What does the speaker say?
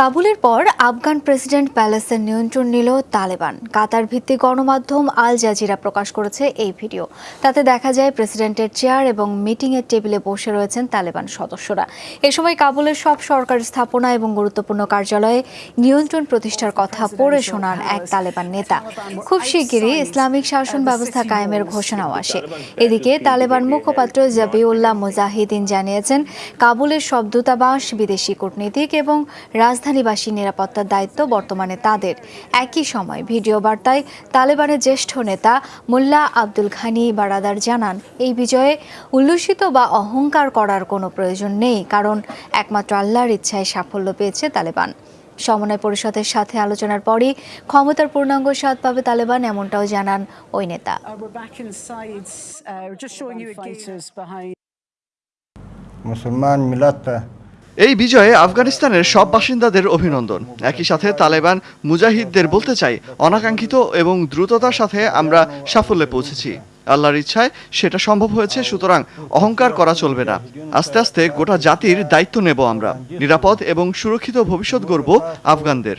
কাবুলের পর আফগান প্রেসিডেন্ট প্যালেসের নিয়ন্ত্রণ নিল তালেবান। কাতার ভিত্তিক গণমাধ্যম আল জাজিরা প্রকাশ করেছে এই ভিডিও। তাতে দেখা যায় প্রেসিডেন্টের চেয়ার এবং মিটিংয়ের টেবিলে বসে রয়েছেন তালেবান সদস্যরা। এ সময় কাবুলের সব সরকারি স্থাপনা এবং গুরুত্বপূর্ণ কার্যালয়ে নিয়ন্ত্রণ প্রতিষ্ঠার কথা পড়ে শোনান এক তালেবান নেতা। খুব শিগগিরই ইসলামিক শাসন ব্যবস্থা কায়েমের ঘোষণাও আসে। এদিকে তালেবান মুখপাত্র জাবিউল্লাহ মুজাহিদিন জানিয়েছেন, কাবুলের সব দূতাবাস, বিদেশি কূটনীতিক এবং রাজধানীবাসী নিরাপত্তার দায়িত্ব বর্তমানে তাদের। একই সময় ভিডিও বার্তায় তালেবানের জ্যেষ্ঠ নেতা মোল্লা আব্দুল ঘানি বারাদার জানান এই বিজয়ে উল্লসিত বা অহংকার করার কোনো প্রয়োজন নেই কারণ একমাত্র আল্লাহর ইচ্ছায় সাফল্য পেয়েছে তালেবান। সমন্বয় পরিষদের সাথে আলোচনার পরই ক্ষমতার পূর্ণাঙ্গ স্বাদ পাবে তালেবান এমনটাও জানান ওই নেতা। Uh, uh. মুসলমান মিলাত এই বিজয়ে আফগানিস্তানের সব বাসিন্দাদের অভিনন্দন। একই সাথে তালেবান মুজাহিদদের বলতে চাই, অনাকাঙ্ক্ষিত এবং দ্রুততার সাথে আমরা সাফল্যে পৌঁছেছি। আল্লাহর ইচ্ছায় সেটা সম্ভব হয়েছে, সুতরাং অহংকার করা চলবে না। আস্তে আস্তে গোটা জাতির দায়িত্ব নেব আমরা। নিরাপদ এবং সুরক্ষিত ভবিষ্যৎ গড়ব আফগানদের।